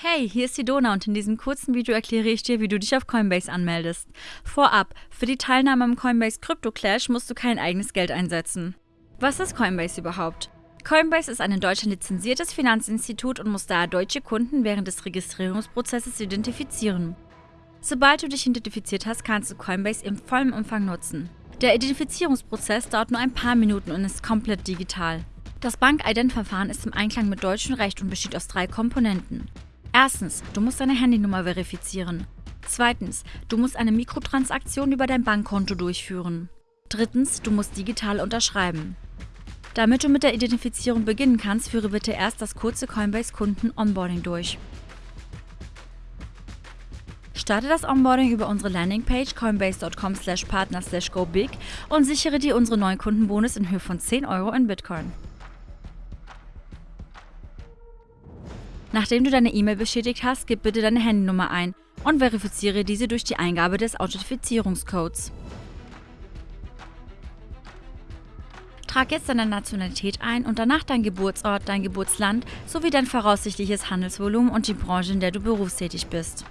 Hey, hier ist die Dona und in diesem kurzen Video erkläre ich dir, wie du dich auf Coinbase anmeldest. Vorab, für die Teilnahme am Coinbase Crypto Clash musst du kein eigenes Geld einsetzen. Was ist Coinbase überhaupt? Coinbase ist ein in Deutschland lizenziertes Finanzinstitut und muss daher deutsche Kunden während des Registrierungsprozesses identifizieren. Sobald du dich identifiziert hast, kannst du Coinbase im vollen Umfang nutzen. Der Identifizierungsprozess dauert nur ein paar Minuten und ist komplett digital. Das Bank-Ident-Verfahren ist im Einklang mit deutschem Recht und besteht aus drei Komponenten. Erstens, du musst deine Handynummer verifizieren. Zweitens, du musst eine Mikrotransaktion über dein Bankkonto durchführen. Drittens, du musst digital unterschreiben. Damit du mit der Identifizierung beginnen kannst, führe bitte erst das kurze Coinbase-Kunden-Onboarding durch. Starte das Onboarding über unsere Landingpage coinbase.com partner go big und sichere dir unsere neuen Kundenbonus in Höhe von 10 Euro in Bitcoin. Nachdem du deine E-Mail bestätigt hast, gib bitte deine Handynummer ein und verifiziere diese durch die Eingabe des Authentifizierungscodes. Trag jetzt deine Nationalität ein und danach dein Geburtsort, dein Geburtsland sowie dein voraussichtliches Handelsvolumen und die Branche, in der du berufstätig bist.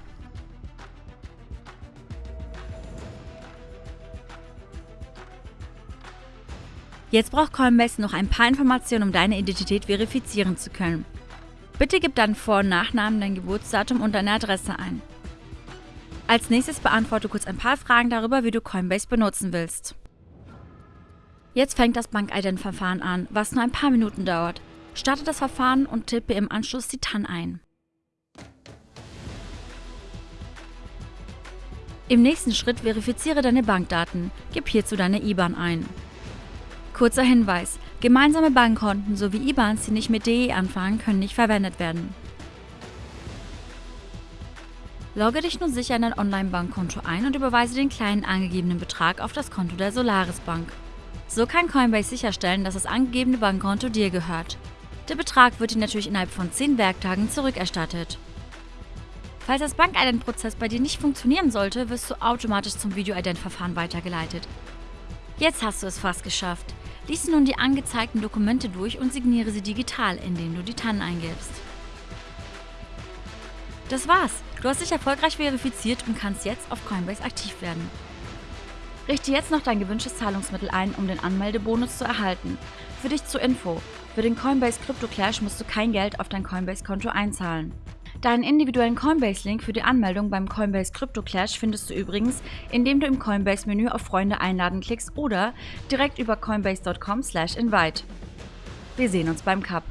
Jetzt braucht Coinbase noch ein paar Informationen, um deine Identität verifizieren zu können. Bitte gib deinen Vor- und Nachnamen, dein Geburtsdatum und deine Adresse ein. Als nächstes beantworte kurz ein paar Fragen darüber, wie du Coinbase benutzen willst. Jetzt fängt das Bankident-Verfahren an, was nur ein paar Minuten dauert. Starte das Verfahren und tippe im Anschluss die TAN ein. Im nächsten Schritt verifiziere deine Bankdaten. Gib hierzu deine IBAN ein. Kurzer Hinweis, gemeinsame Bankkonten sowie IBANs, die nicht mit DE anfangen, können nicht verwendet werden. Logge dich nun sicher in dein Online-Bankkonto ein und überweise den kleinen angegebenen Betrag auf das Konto der Solaris Bank. So kann Coinbase sicherstellen, dass das angegebene Bankkonto dir gehört. Der Betrag wird dir natürlich innerhalb von 10 Werktagen zurückerstattet. Falls das Bankident-Prozess bei dir nicht funktionieren sollte, wirst du automatisch zum Video-Ident-Verfahren weitergeleitet. Jetzt hast du es fast geschafft. Lies nun die angezeigten Dokumente durch und signiere sie digital, indem du die TAN eingibst. Das war's! Du hast dich erfolgreich verifiziert und kannst jetzt auf Coinbase aktiv werden. Richte jetzt noch dein gewünschtes Zahlungsmittel ein, um den Anmeldebonus zu erhalten. Für dich zur Info, für den Coinbase Crypto Clash musst du kein Geld auf dein Coinbase-Konto einzahlen. Deinen individuellen Coinbase-Link für die Anmeldung beim Coinbase Crypto Clash findest du übrigens, indem du im Coinbase-Menü auf Freunde einladen klickst oder direkt über coinbase.com/invite. Wir sehen uns beim Cup.